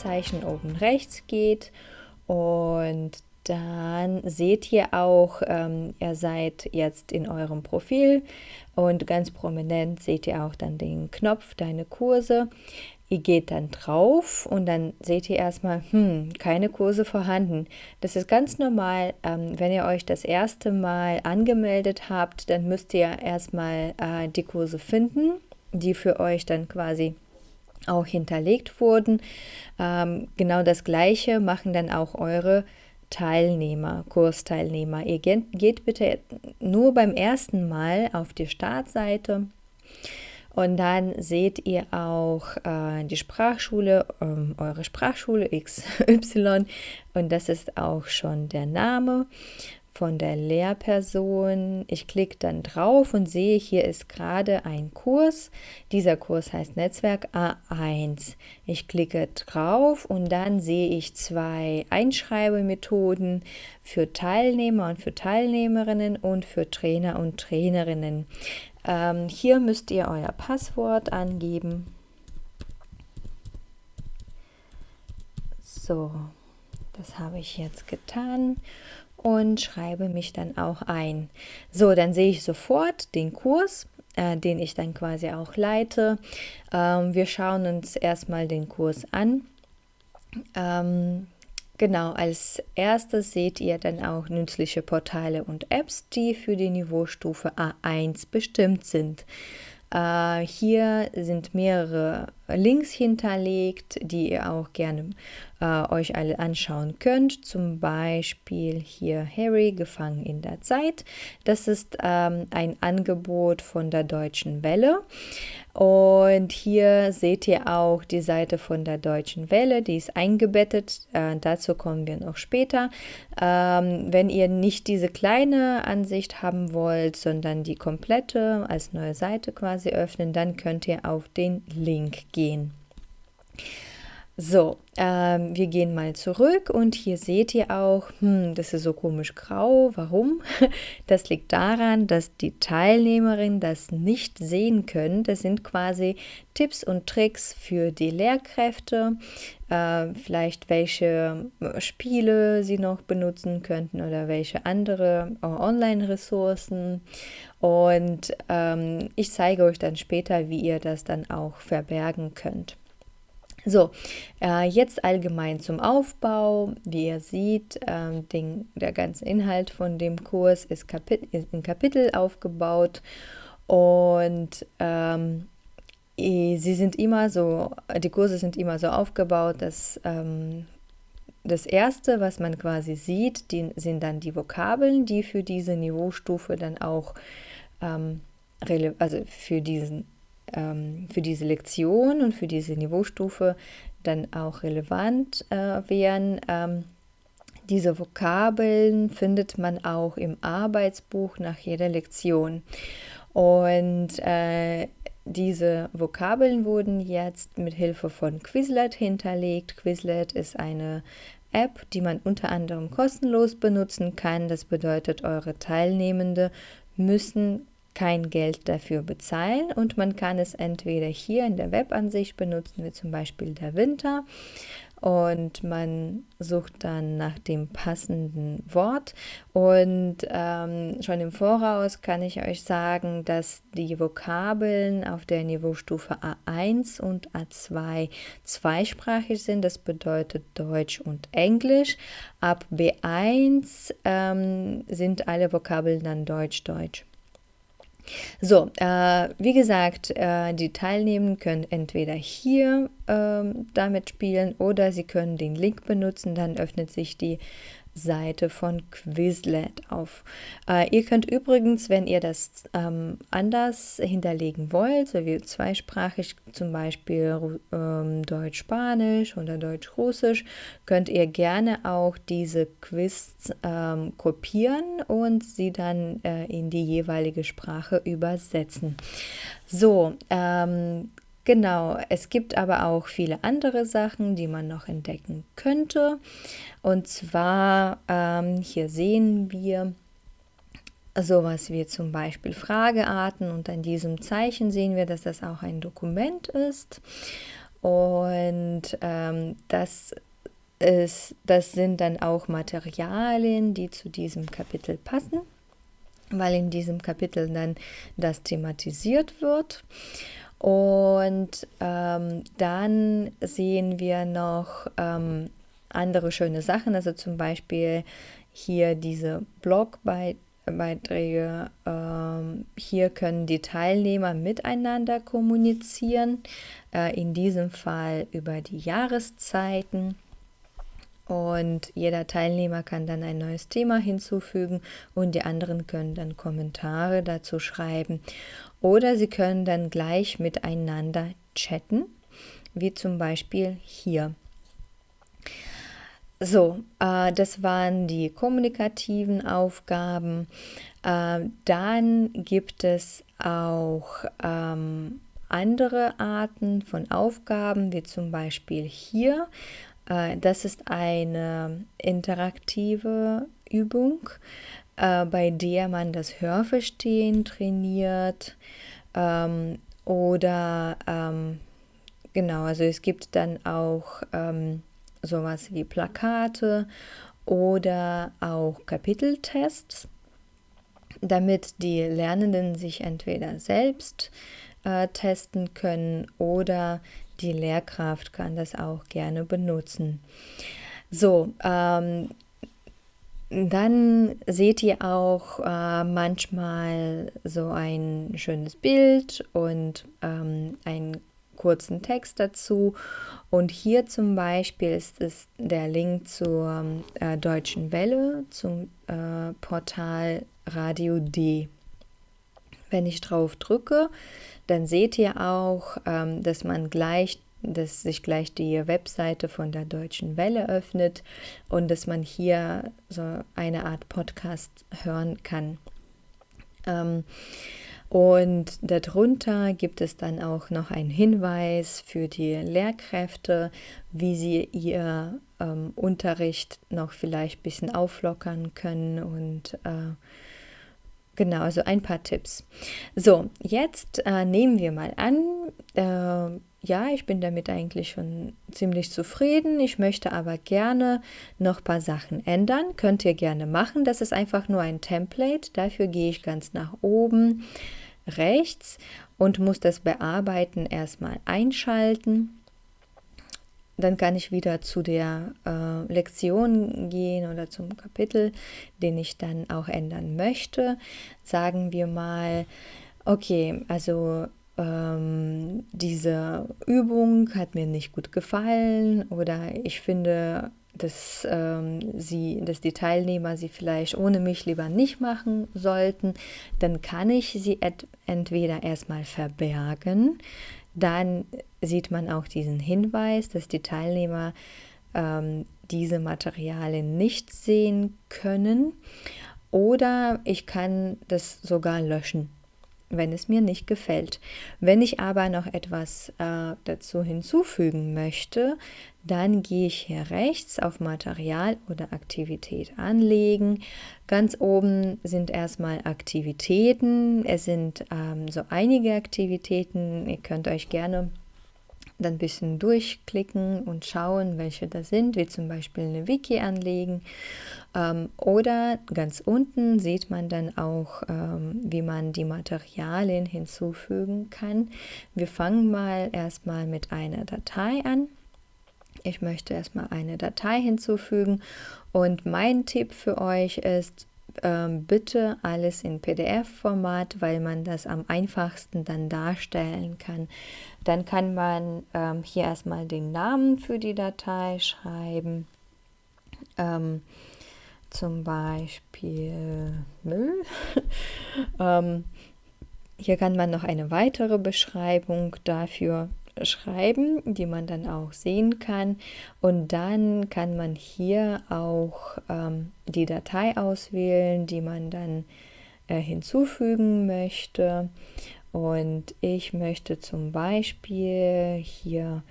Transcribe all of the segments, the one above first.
Anmeldezeichen oben rechts geht und dann seht ihr auch, ähm, ihr seid jetzt in eurem Profil und ganz prominent seht ihr auch dann den Knopf Deine Kurse. Ihr geht dann drauf und dann seht ihr erstmal, hm, keine Kurse vorhanden. Das ist ganz normal. Ähm, wenn ihr euch das erste Mal angemeldet habt, dann müsst ihr erstmal äh, die Kurse finden, die für euch dann quasi auch hinterlegt wurden. Ähm, genau das gleiche machen dann auch eure Teilnehmer, Kursteilnehmer. Ihr geht, geht bitte nur beim ersten Mal auf die Startseite und dann seht ihr auch äh, die Sprachschule, ähm, eure Sprachschule XY. Und das ist auch schon der Name von der Lehrperson. Ich klicke dann drauf und sehe, hier ist gerade ein Kurs. Dieser Kurs heißt Netzwerk A1. Ich klicke drauf und dann sehe ich zwei Einschreibemethoden für Teilnehmer und für Teilnehmerinnen und für Trainer und Trainerinnen. Ähm, hier müsst ihr euer Passwort angeben. So, das habe ich jetzt getan und schreibe mich dann auch ein. So, dann sehe ich sofort den Kurs, äh, den ich dann quasi auch leite. Ähm, wir schauen uns erstmal den Kurs an. Ähm, genau, als erstes seht ihr dann auch nützliche Portale und Apps, die für die Niveaustufe A1 bestimmt sind. Äh, hier sind mehrere Links hinterlegt, die ihr auch gerne äh, euch alle anschauen könnt. Zum Beispiel hier Harry gefangen in der Zeit. Das ist ähm, ein Angebot von der Deutschen Welle. Und hier seht ihr auch die Seite von der Deutschen Welle, die ist eingebettet. Äh, dazu kommen wir noch später. Ähm, wenn ihr nicht diese kleine Ansicht haben wollt, sondern die komplette als neue Seite quasi öffnen, dann könnt ihr auf den Link gehen. So, ähm, wir gehen mal zurück und hier seht ihr auch, hm, das ist so komisch grau. Warum? Das liegt daran, dass die Teilnehmerinnen das nicht sehen können. Das sind quasi Tipps und Tricks für die Lehrkräfte, äh, vielleicht welche äh, Spiele sie noch benutzen könnten oder welche andere äh, Online-Ressourcen. Und ähm, ich zeige euch dann später, wie ihr das dann auch verbergen könnt. So, äh, jetzt allgemein zum Aufbau. Wie ihr seht, ähm, den, der ganze Inhalt von dem Kurs ist, Kapit ist in Kapitel aufgebaut und ähm, sie sind immer so, die Kurse sind immer so aufgebaut, dass ähm, das erste, was man quasi sieht, die, sind dann die Vokabeln, die für diese Niveaustufe dann auch ähm, also für diesen ähm, für diese Lektion und für diese Niveaustufe dann auch relevant äh, wären. Ähm, diese Vokabeln findet man auch im Arbeitsbuch nach jeder Lektion. Und äh, diese Vokabeln wurden jetzt mit Hilfe von Quizlet hinterlegt. Quizlet ist eine App, die man unter anderem kostenlos benutzen kann. Das bedeutet, eure Teilnehmende müssen kein Geld dafür bezahlen und man kann es entweder hier in der Webansicht benutzen, wie zum Beispiel der Winter und man sucht dann nach dem passenden Wort und ähm, schon im Voraus kann ich euch sagen, dass die Vokabeln auf der Niveaustufe A1 und A2 zweisprachig sind, das bedeutet Deutsch und Englisch. Ab B1 ähm, sind alle Vokabeln dann Deutsch-Deutsch. So, äh, wie gesagt, äh, die Teilnehmenden können entweder hier äh, damit spielen oder sie können den Link benutzen, dann öffnet sich die Seite von Quizlet auf. Äh, ihr könnt übrigens, wenn ihr das ähm, anders hinterlegen wollt, so wie zweisprachig zum Beispiel ähm, Deutsch-Spanisch oder Deutsch-Russisch, könnt ihr gerne auch diese Quiz ähm, kopieren und sie dann äh, in die jeweilige Sprache übersetzen. So, ähm, Genau, es gibt aber auch viele andere Sachen, die man noch entdecken könnte. Und zwar, ähm, hier sehen wir sowas wie zum Beispiel Fragearten und an diesem Zeichen sehen wir, dass das auch ein Dokument ist. und ähm, das, ist, das sind dann auch Materialien, die zu diesem Kapitel passen, weil in diesem Kapitel dann das thematisiert wird. Und ähm, dann sehen wir noch ähm, andere schöne Sachen, also zum Beispiel hier diese Blogbeiträge. Ähm, hier können die Teilnehmer miteinander kommunizieren, äh, in diesem Fall über die Jahreszeiten. Und jeder Teilnehmer kann dann ein neues Thema hinzufügen und die anderen können dann Kommentare dazu schreiben. Oder sie können dann gleich miteinander chatten, wie zum Beispiel hier. So, äh, das waren die kommunikativen Aufgaben. Äh, dann gibt es auch ähm, andere Arten von Aufgaben, wie zum Beispiel hier. Äh, das ist eine interaktive Übung, äh, bei der man das Hörverstehen trainiert ähm, oder ähm, genau, also es gibt dann auch ähm, sowas wie Plakate oder auch Kapiteltests, damit die Lernenden sich entweder selbst äh, testen können oder die Lehrkraft kann das auch gerne benutzen. So, ähm, dann seht ihr auch äh, manchmal so ein schönes Bild und ähm, einen kurzen Text dazu. Und hier zum Beispiel ist es der Link zur äh, Deutschen Welle, zum äh, Portal Radio D. Wenn ich drauf drücke, dann seht ihr auch, ähm, dass man gleich dass sich gleich die Webseite von der Deutschen Welle öffnet und dass man hier so eine Art Podcast hören kann. Ähm, und darunter gibt es dann auch noch einen Hinweis für die Lehrkräfte, wie sie ihr ähm, Unterricht noch vielleicht ein bisschen auflockern können und äh, Genau, also ein paar Tipps. So, jetzt äh, nehmen wir mal an, äh, ja, ich bin damit eigentlich schon ziemlich zufrieden. Ich möchte aber gerne noch ein paar Sachen ändern. Könnt ihr gerne machen. Das ist einfach nur ein Template. Dafür gehe ich ganz nach oben rechts und muss das Bearbeiten erstmal einschalten. Dann kann ich wieder zu der äh, Lektion gehen oder zum Kapitel, den ich dann auch ändern möchte. Sagen wir mal, okay, also ähm, diese Übung hat mir nicht gut gefallen oder ich finde, dass, ähm, sie, dass die Teilnehmer sie vielleicht ohne mich lieber nicht machen sollten, dann kann ich sie entweder erstmal verbergen, dann sieht man auch diesen Hinweis, dass die Teilnehmer ähm, diese Materialien nicht sehen können. Oder ich kann das sogar löschen, wenn es mir nicht gefällt. Wenn ich aber noch etwas äh, dazu hinzufügen möchte, dann gehe ich hier rechts auf Material oder Aktivität anlegen. Ganz oben sind erstmal Aktivitäten. Es sind ähm, so einige Aktivitäten. Ihr könnt euch gerne dann ein bisschen durchklicken und schauen, welche das sind, wie zum Beispiel eine Wiki anlegen. Ähm, oder ganz unten sieht man dann auch, ähm, wie man die Materialien hinzufügen kann. Wir fangen mal erstmal mit einer Datei an. Ich möchte erstmal eine Datei hinzufügen und mein Tipp für euch ist, ähm, bitte alles in PDF-Format, weil man das am einfachsten dann darstellen kann. Dann kann man ähm, hier erstmal den Namen für die Datei schreiben. Ähm, zum Beispiel Müll. ähm, hier kann man noch eine weitere Beschreibung dafür schreiben, die man dann auch sehen kann. Und dann kann man hier auch ähm, die Datei auswählen, die man dann äh, hinzufügen möchte. Und ich möchte zum Beispiel hier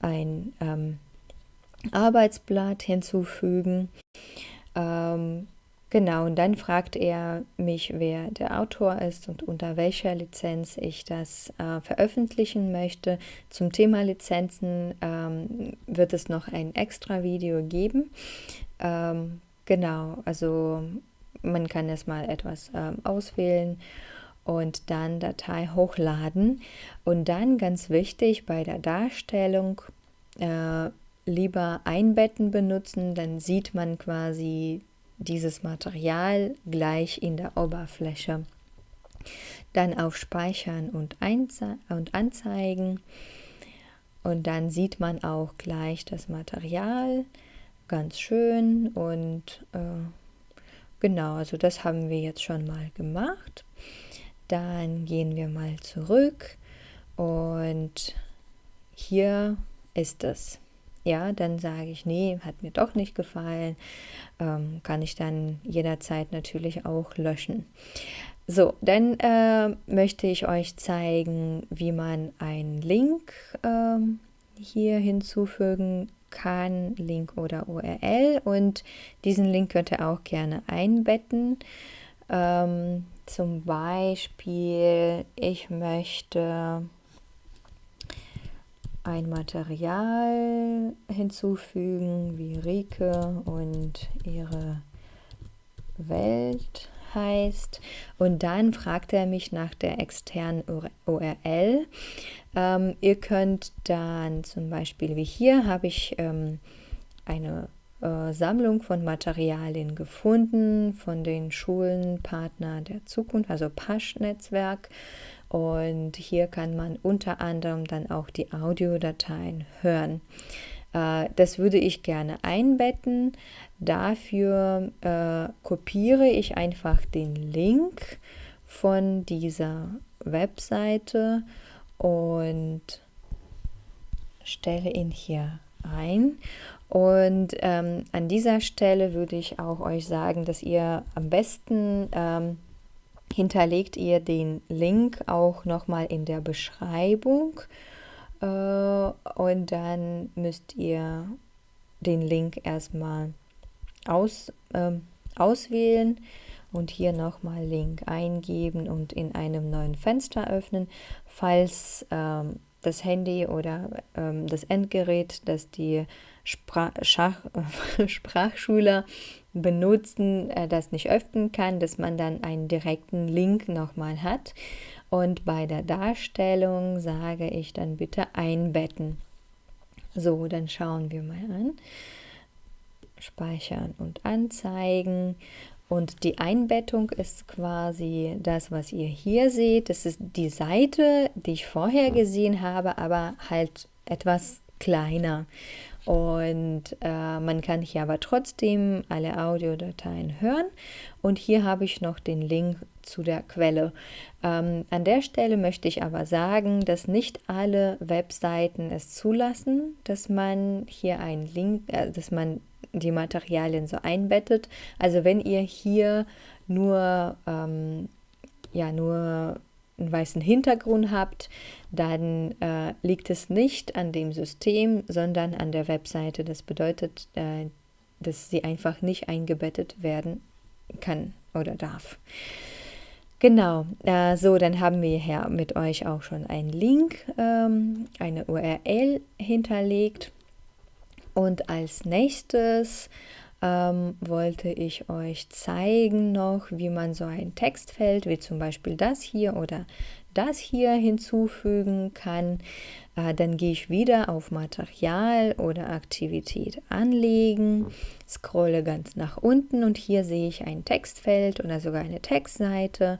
ein ähm, Arbeitsblatt hinzufügen. Ähm, Genau, und dann fragt er mich, wer der Autor ist und unter welcher Lizenz ich das äh, veröffentlichen möchte. Zum Thema Lizenzen ähm, wird es noch ein extra Video geben. Ähm, genau, also man kann erstmal etwas ähm, auswählen und dann Datei hochladen. Und dann ganz wichtig bei der Darstellung äh, lieber einbetten benutzen, dann sieht man quasi dieses Material gleich in der Oberfläche. Dann auf Speichern und, und Anzeigen. Und dann sieht man auch gleich das Material ganz schön. Und äh, genau, also das haben wir jetzt schon mal gemacht. Dann gehen wir mal zurück und hier ist es ja, dann sage ich, nee, hat mir doch nicht gefallen, ähm, kann ich dann jederzeit natürlich auch löschen. So, dann äh, möchte ich euch zeigen, wie man einen Link äh, hier hinzufügen kann, Link oder URL und diesen Link könnt ihr auch gerne einbetten. Ähm, zum Beispiel, ich möchte ein Material hinzufügen, wie Rike und ihre Welt heißt. Und dann fragt er mich nach der externen URL. Ähm, ihr könnt dann zum Beispiel, wie hier, habe ich ähm, eine äh, Sammlung von Materialien gefunden von den Schulen Partner der Zukunft, also Pasch-Netzwerk. Und hier kann man unter anderem dann auch die Audiodateien hören. Äh, das würde ich gerne einbetten. Dafür äh, kopiere ich einfach den Link von dieser Webseite und stelle ihn hier ein. Und ähm, an dieser Stelle würde ich auch euch sagen, dass ihr am besten ähm, hinterlegt ihr den Link auch nochmal in der Beschreibung äh, und dann müsst ihr den Link erstmal aus, äh, auswählen und hier nochmal Link eingeben und in einem neuen Fenster öffnen, falls ähm, das Handy oder ähm, das Endgerät, das die Sprach Schach Sprachschüler benutzen, äh, das nicht öffnen kann, dass man dann einen direkten Link nochmal hat. Und bei der Darstellung sage ich dann bitte einbetten. So, dann schauen wir mal an. Speichern und anzeigen. Und die Einbettung ist quasi das, was ihr hier seht. Das ist die Seite, die ich vorher gesehen habe, aber halt etwas kleiner. Und äh, man kann hier aber trotzdem alle Audiodateien hören. Und hier habe ich noch den Link zu der Quelle. Ähm, an der Stelle möchte ich aber sagen, dass nicht alle Webseiten es zulassen, dass man hier einen Link, äh, dass man die Materialien so einbettet. Also wenn ihr hier nur, ähm, ja, nur einen weißen Hintergrund habt, dann äh, liegt es nicht an dem System, sondern an der Webseite. Das bedeutet, äh, dass sie einfach nicht eingebettet werden kann oder darf. Genau, äh, so dann haben wir hier mit euch auch schon einen Link, ähm, eine URL hinterlegt. Und als nächstes ähm, wollte ich euch zeigen noch, wie man so ein Textfeld, wie zum Beispiel das hier oder das hier hinzufügen kann. Äh, dann gehe ich wieder auf Material oder Aktivität anlegen, scrolle ganz nach unten und hier sehe ich ein Textfeld oder sogar eine Textseite.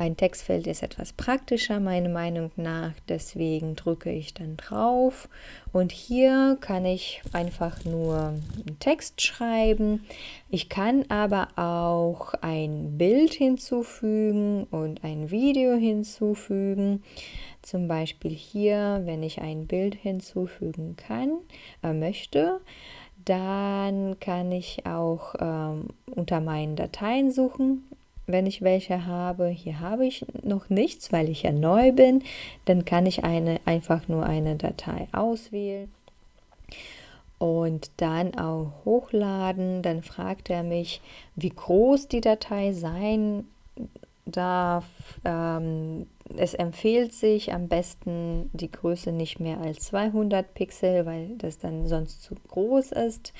Ein Textfeld ist etwas praktischer, meiner Meinung nach, deswegen drücke ich dann drauf und hier kann ich einfach nur einen Text schreiben. Ich kann aber auch ein Bild hinzufügen und ein Video hinzufügen. Zum Beispiel hier, wenn ich ein Bild hinzufügen kann, äh, möchte, dann kann ich auch ähm, unter meinen Dateien suchen wenn ich welche habe. Hier habe ich noch nichts, weil ich ja neu bin. Dann kann ich eine, einfach nur eine Datei auswählen. und dann auch hochladen. Dann fragt er mich, wie groß die Datei sein darf. Ähm, es empfiehlt sich am besten die Größe nicht mehr als 200 Pixel, weil das dann sonst zu groß ist.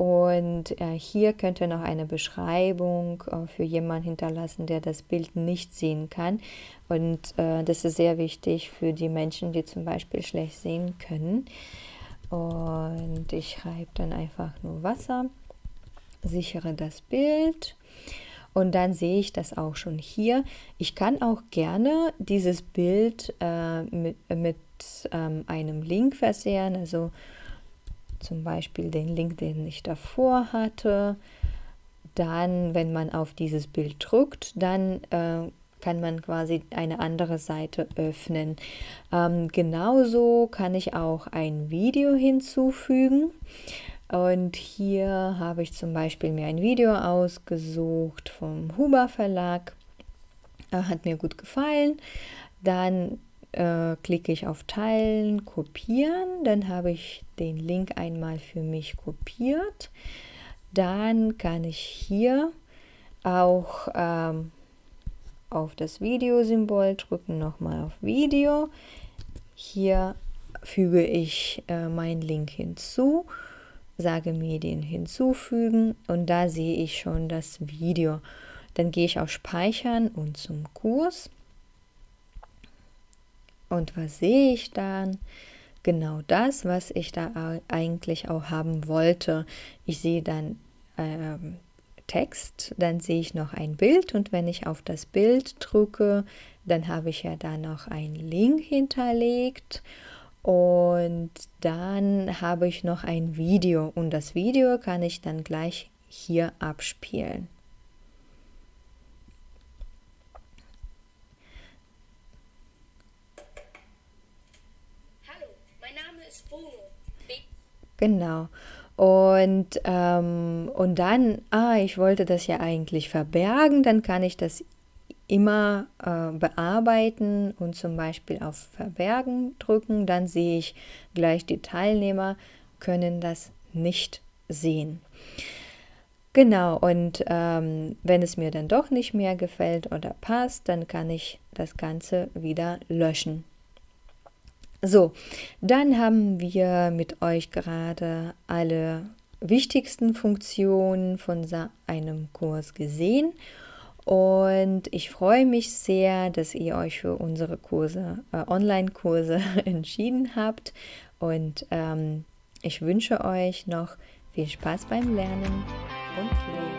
Und äh, hier könnt ihr noch eine Beschreibung äh, für jemanden hinterlassen, der das Bild nicht sehen kann. Und äh, das ist sehr wichtig für die Menschen, die zum Beispiel schlecht sehen können. Und ich schreibe dann einfach nur Wasser, sichere das Bild und dann sehe ich das auch schon hier. Ich kann auch gerne dieses Bild äh, mit, mit ähm, einem Link versehen, also zum Beispiel den Link, den ich davor hatte. Dann, wenn man auf dieses Bild drückt, dann äh, kann man quasi eine andere Seite öffnen. Ähm, genauso kann ich auch ein Video hinzufügen. Und hier habe ich zum Beispiel mir ein Video ausgesucht vom Huber Verlag. Hat mir gut gefallen. Dann äh, klicke ich auf Teilen, Kopieren. Dann habe ich den Link einmal für mich kopiert. Dann kann ich hier auch ähm, auf das Videosymbol drücken, nochmal auf Video. Hier füge ich äh, meinen Link hinzu, sage Medien hinzufügen und da sehe ich schon das Video. Dann gehe ich auf Speichern und zum Kurs. Und was sehe ich dann? Genau das, was ich da eigentlich auch haben wollte. Ich sehe dann ähm, Text, dann sehe ich noch ein Bild und wenn ich auf das Bild drücke, dann habe ich ja da noch einen Link hinterlegt und dann habe ich noch ein Video und das Video kann ich dann gleich hier abspielen. Hallo, mein Name ist Bruno. Genau. Und, ähm, und dann, ah, ich wollte das ja eigentlich verbergen, dann kann ich das immer äh, bearbeiten und zum Beispiel auf Verbergen drücken. Dann sehe ich gleich, die Teilnehmer können das nicht sehen. Genau, und ähm, wenn es mir dann doch nicht mehr gefällt oder passt, dann kann ich das Ganze wieder löschen. So, dann haben wir mit euch gerade alle wichtigsten Funktionen von einem Kurs gesehen und ich freue mich sehr, dass ihr euch für unsere Kurse, äh, Online-Kurse entschieden habt und ähm, ich wünsche euch noch viel Spaß beim Lernen und Leben.